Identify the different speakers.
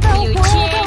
Speaker 1: 有钱。